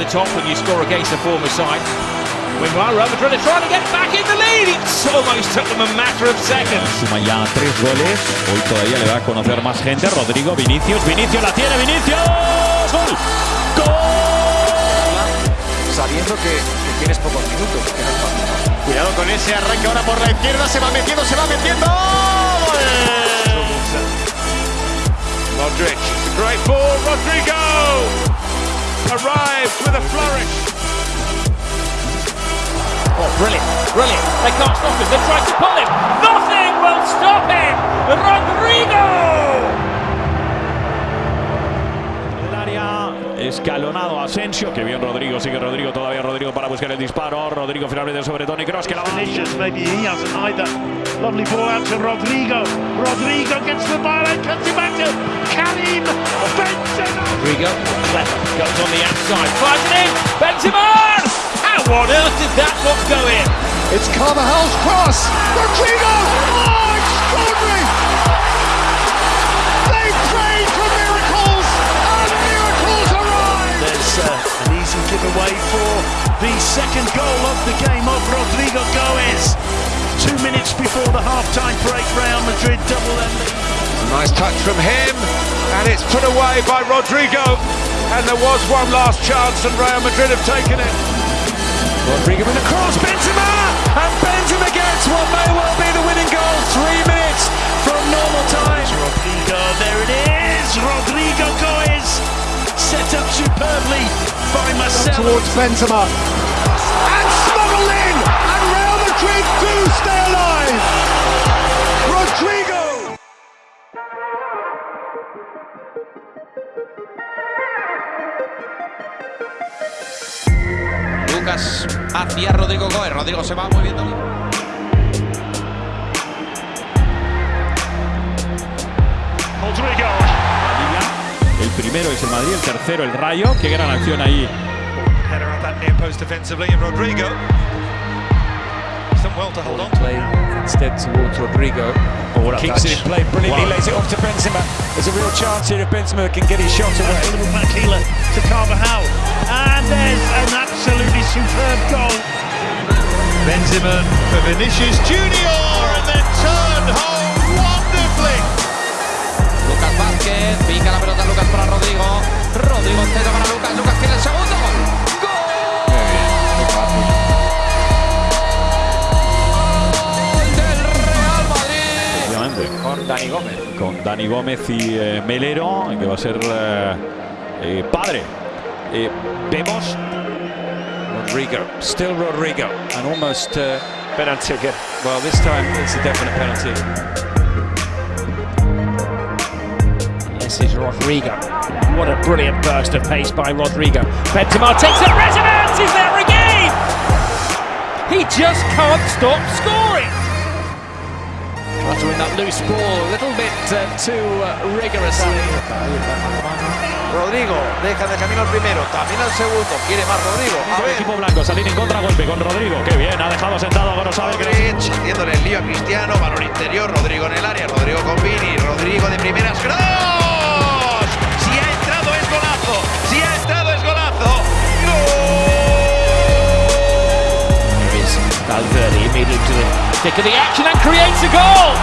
the top when you score against a former side. Meanwhile, Real Madrid are trying to get back in the lead. It's almost took them a matter of seconds. Suma ya tres goles. Hoy todavía le va a conocer más gente. Rodrigo, Vinicius, Vinicius la tiene, Vinicius. ¡Gol! ¡Gol! Sabiendo que, que tienes pocos minutos. Que no es fácil. Cuidado con ese arranque ahora por la izquierda. Se va metiendo, se va metiendo. ¡Gol! Modric, great ball. Rodrigo arrives with a flourish. Oh, brilliant, brilliant. They can't stop him. They tried to pull him. Nothing will stop him. Rodrigo! Escalonado Asensio. Que bien Rodrigo, sigue Rodrigo todavía. Rodrigo para buscar el disparo. Rodrigo finalmente sobre Tony Cross que la va. Maybe he hasn't either. Lovely ball out to Rodrigo. Rodrigo gets the ball and cuts it back to Karim Benzema. Rodrigo, clever, goes on the outside, fires it in. Benzema! How on earth did that not go in? It's Carvajal's cross. Before the half-time break, Real Madrid double their lead. Nice touch from him, and it's put away by Rodrigo. And there was one last chance, and Real Madrid have taken it. Rodrigo in the cross, Benzema! And Benzema gets what may well be the winning goal. Three minutes from normal time. Rodrigo, there it is. Rodrigo Goes set up superbly by Marcelo. Towards Benzema. And smuggled in! And Real Madrid do Rodrigo! Lucas hacia Rodrigo Goes. Rodrigo se va moviendo. Rodrigo. El primero es el Madrid, el tercero el Rayo. Qué gran acción ahí. Header at that near post defensively, and Rodrigo. He's done well to hold on. Play instead towards Rodrigo. Oh, Keeps it in play brilliantly, Wow. lays it off to Benzema. There's a real chance here if Benzema can get his shot away. Makila to Carvajal. And there's an absolutely superb goal. Benzema for Vinicius Junior, and then turned home wonderfully. Lucas Vázquez, pica la pelota Lucas para Rodrigo. Rodrigo centro para Lucas. Lucas Dani Gómez. Con Dani Gómez y eh, Melero, que va a ser eh, eh, padre. Eh, vemos Rodrigo. Still Rodrigo. And almost. Uh, penalty again. Well, this time it's a definite penalty. This is Rodrigo. What a brilliant burst of pace by Rodrigo. Benzema takes a resonance. He's there again. He just can't stop scoring. Trying that loose ball a little bit uh, too uh. Rodrigo deja de camino al primero, también al segundo. Quiere más Rodrigo. A el equipo blanco salir en contragolpe con Rodrigo. Qué bien, ha dejado sentado a Modric haciéndole el lío a Cristiano, balón interior, Rodrigo en el área, Rodrigo con Vini, Rodrigo de primeras, ¡cross! Thick of the action and creates a goal.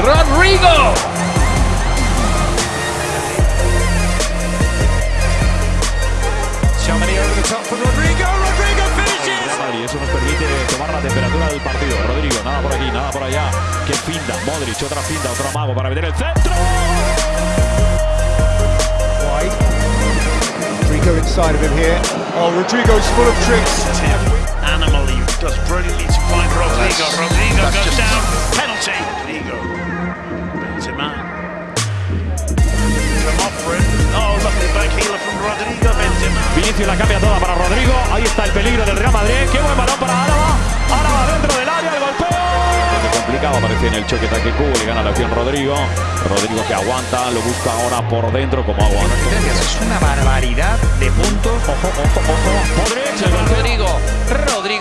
Rodrigo. Chamani over the top for Rodrigo. Rodrigo finishes. Eso nos permite tomar la temperatura del partido. Rodrigo, nada por aquí, nada por allá. Qué finta. Modric, otra finta, otro amago para meter el centro. Rodrigo inside of him here. Oh, Rodrigo's full of tricks. Animal, he does brilliantly to find Rodrigo. That's- Rodrigo that's goes down. Penalty. Rodrigo. Benzema. Come off for him. Oh, lovely back healer from Rodrigo. Benzema. Vinicius la cambia toda para Rodrigo. Ahí está el peligro del Real Madrid. Qué buen balón para Álava. Álava dentro del área, el golpeo. Complicado, aparece en el choque taque cubo. Le gana la acción Rodrigo. Rodrigo que aguanta, lo busca ahora por dentro como aguanta. Es una barbaridad de puntos. Ojo, ojo,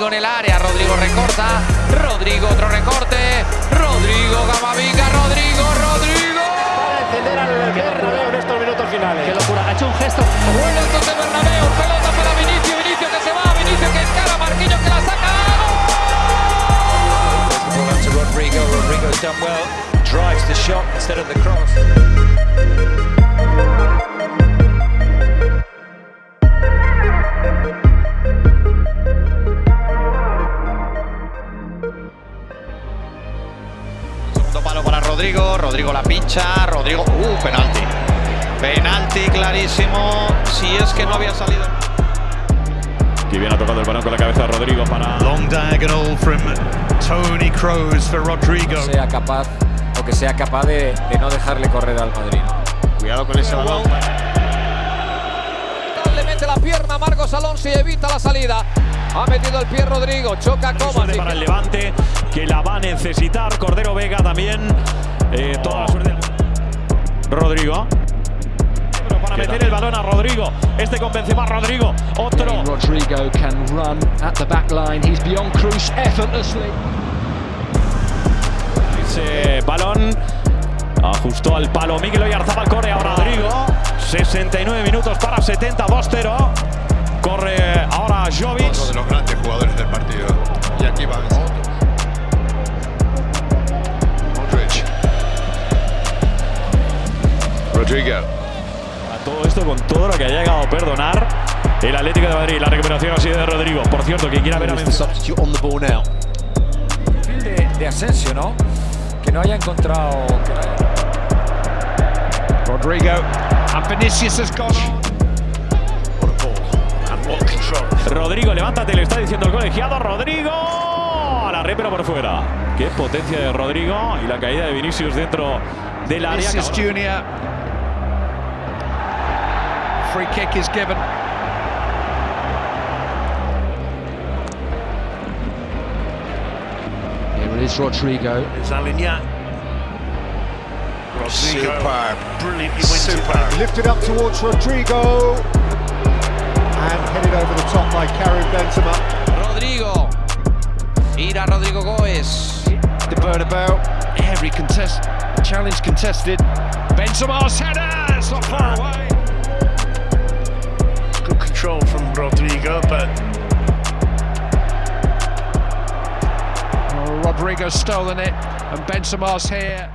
Rodrigo en el área, Rodrigo recorta, Rodrigo otro recorte, Rodrigo Gamavinga, Rodrigo, Rodrigo. encender al Bernabéu en estos minutos finales. Qué locura, ha hecho un gesto. Vuelve el José Bernabéu, pelota para Vinicio, Vinicio que se va, Vinicio que escala, Marquinhos que la saca. Rodrigo. Rodrigo's done well. Drives the shot instead of the cross. Rodrigo. La pincha. Rodrigo. Uh, penalti. Penalti clarísimo. Si es que no había salido. Que bien ha tocado el balón con la cabeza Rodrigo para... Long diagonal from Tony Kroos for Rodrigo. sea capaz o que sea capaz de, de no dejarle correr al Madrid. Cuidado con ese balón. Le mete la pierna Marcos Alonso y evita la salida. Ha metido el pie Rodrigo, choca Kovacic. para el Levante, que la va a necesitar. Cordero Vega también. Eh, toda la suerte. Rodrigo. Pero para meter el balón a Rodrigo. Este con Benzema, Rodrigo. Otro. Rodrigo can run at the back line. He's beyond Cruz effortlessly. Ese balón ajustó al palo Miguel Oyarzabal, corre ahora Rodrigo. 69 minutos para 70, 2-0. Corre ahora Jovic. El Atlético de Madrid. La recuperación ha sido de Rodrigo. Por cierto, quien quiera ver a. Perfil de, de Asensio, ¿no? Que no haya encontrado. que no haya- Rodrigo. And Vinicius has gone on. What a ball. And what control. Rodrigo, levántate, le está diciendo el colegiado. Rodrigo a la red, pero por fuera. Qué potencia de Rodrigo y la caída de Vinicius dentro del área. Vinicius Junior. Free kick is given. Is Rodrigo. It's Alignac. Rodrigo. Superb. Brilliantly wins it. Lifted up towards Rodrigo and headed over the top by Karim Benzema. Rodrigo. Ira Rodrigo Goes. The Bernabeu. Every contest. Challenge contested. Benzema's header. It's not far away. Good control from Rodrigo, but. Rodrigo's stolen it, and Benzema's here.